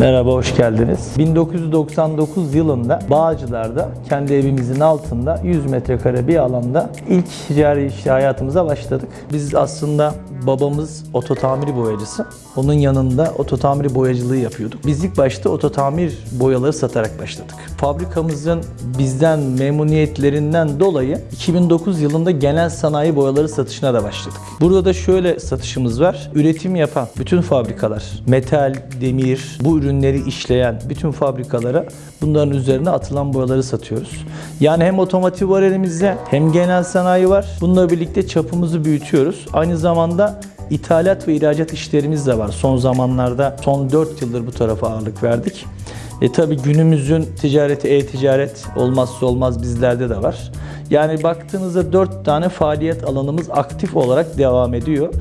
Merhaba, hoş geldiniz. 1999 yılında Bağcılar'da kendi evimizin altında 100 metrekare bir alanda ilk ticari işte hayatımıza başladık. Biz aslında babamız ototamir boyacısı. Onun yanında ototamir boyacılığı yapıyorduk. Biz ilk başta ototamir boyaları satarak başladık. Fabrikamızın bizden memnuniyetlerinden dolayı 2009 yılında genel sanayi boyaları satışına da başladık. Burada da şöyle satışımız var. Üretim yapan bütün fabrikalar, metal, demir, bu ürünleri işleyen bütün fabrikalara bunların üzerine atılan boyaları satıyoruz. Yani hem otomotiv var elimizde hem genel sanayi var. Bununla birlikte çapımızı büyütüyoruz. Aynı zamanda ithalat ve ihracat işlerimiz de var. Son zamanlarda son 4 yıldır bu tarafa ağırlık verdik. E tabi günümüzün ticareti e-ticaret olmazsa olmaz bizlerde de var. Yani baktığınızda 4 tane faaliyet alanımız aktif olarak devam ediyor.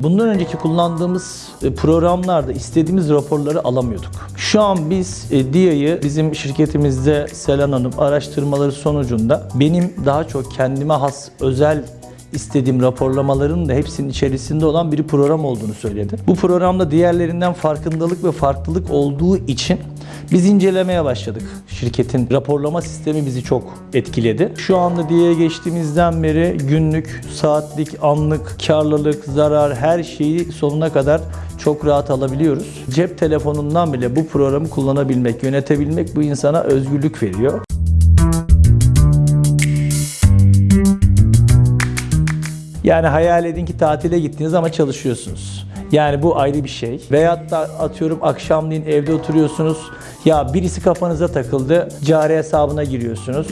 Bundan önceki kullandığımız e, programlarda istediğimiz raporları alamıyorduk. Şu an biz e, DIA'yı bizim şirketimizde Selen Hanım araştırmaları sonucunda benim daha çok kendime has özel istediğim raporlamaların da hepsinin içerisinde olan bir program olduğunu söyledi. Bu programda diğerlerinden farkındalık ve farklılık olduğu için biz incelemeye başladık. Şirketin raporlama sistemi bizi çok etkiledi. Şu anda diye geçtiğimizden beri günlük, saatlik, anlık, karlılık, zarar her şeyi sonuna kadar çok rahat alabiliyoruz. Cep telefonundan bile bu programı kullanabilmek, yönetebilmek bu insana özgürlük veriyor. Yani hayal edin ki tatile gittiniz ama çalışıyorsunuz. Yani bu ayrı bir şey. Veyahut da atıyorum akşamleyin evde oturuyorsunuz. Ya birisi kafanıza takıldı. Cari hesabına giriyorsunuz.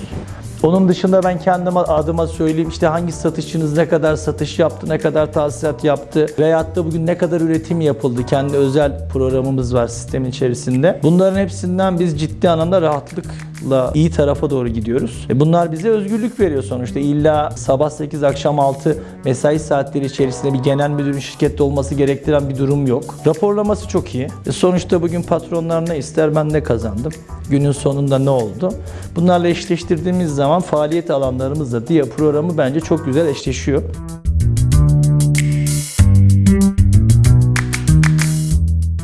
Onun dışında ben kendime adıma söyleyeyim işte hangi satışçınız ne kadar satış yaptı, ne kadar tahsilat yaptı veyahut da bugün ne kadar üretim yapıldı. Kendi özel programımız var sistemin içerisinde. Bunların hepsinden biz ciddi anlamda rahatlıkla iyi tarafa doğru gidiyoruz. E bunlar bize özgürlük veriyor sonuçta. İlla sabah 8 akşam 6 mesai saatleri içerisinde bir genel müdürün şirkette olması gerektiren bir durum yok. Raporlaması çok iyi. E sonuçta bugün patronlar ne ister ben ne kazandım. Günün sonunda ne oldu? Bunlarla eşleştirdiğimiz zaman faaliyet alanlarımızla diye programı bence çok güzel eşleşiyor.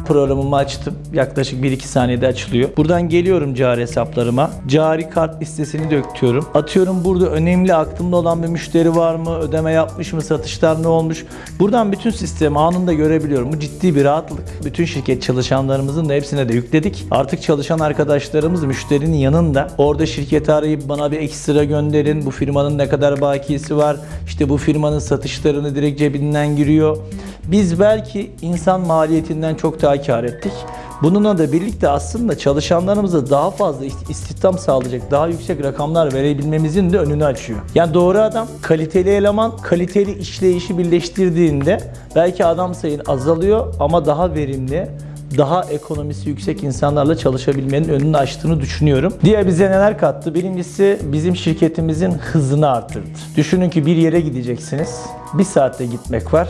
Programımı açtım. Yaklaşık 1-2 saniyede açılıyor. Buradan geliyorum cari hesaplarıma. Cari kart listesini döküyorum. Atıyorum burada önemli aklımda olan bir müşteri var mı? Ödeme yapmış mı? Satışlar ne olmuş? Buradan bütün sistemi anında görebiliyorum. Bu ciddi bir rahatlık. Bütün şirket çalışanlarımızın da hepsine de yükledik. Artık çalışan arkadaşlarımız müşterinin yanında orada şirketi arayıp bana bir ekstra gönderin. Bu firmanın ne kadar bakiyesi var? İşte bu firmanın satışlarını direkt cebinden giriyor. Biz belki insan maliyetinden çok daha kar ettik. Bununla da birlikte aslında çalışanlarımıza daha fazla istihdam sağlayacak, daha yüksek rakamlar verebilmemizin de önünü açıyor. Yani doğru adam, kaliteli eleman, kaliteli işleyişi birleştirdiğinde belki adam sayın azalıyor ama daha verimli, daha ekonomisi yüksek insanlarla çalışabilmenin önünü açtığını düşünüyorum. Diğer bize neler kattı? Birincisi bizim şirketimizin hızını arttırdı. Düşünün ki bir yere gideceksiniz. Bir saatte gitmek var.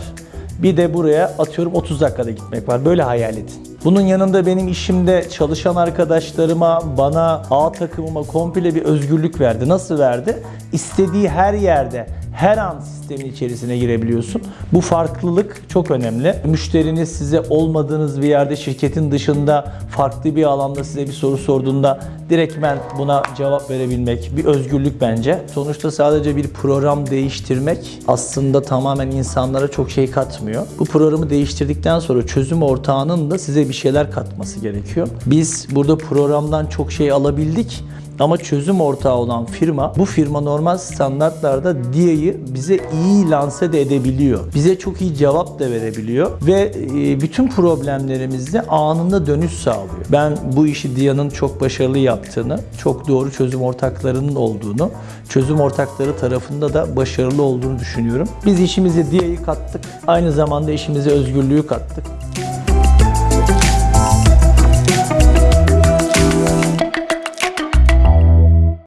Bir de buraya atıyorum 30 dakikada gitmek var. Böyle hayal edin. Bunun yanında benim işimde çalışan arkadaşlarıma, bana, A takımıma komple bir özgürlük verdi. Nasıl verdi? İstediği her yerde, her an sistemin içerisine girebiliyorsun. Bu farklılık çok önemli. Müşteriniz size olmadığınız bir yerde şirketin dışında farklı bir alanda size bir soru sorduğunda direktmen buna cevap verebilmek bir özgürlük bence. Sonuçta sadece bir program değiştirmek aslında tamamen insanlara çok şey katmıyor. Bu programı değiştirdikten sonra çözüm ortağının da size bir şeyler katması gerekiyor. Biz burada programdan çok şey alabildik ama çözüm ortağı olan firma bu firma normal standartlarda DIA'yı bize iyi lanse de edebiliyor. Bize çok iyi cevap da verebiliyor ve e, bütün problemlerimizde anında dönüş sağlıyor. Ben bu işi DIA'nın çok başarılı yaptığını, çok doğru çözüm ortaklarının olduğunu, çözüm ortakları tarafında da başarılı olduğunu düşünüyorum. Biz işimize DIA'yı kattık. Aynı zamanda işimize özgürlüğü kattık.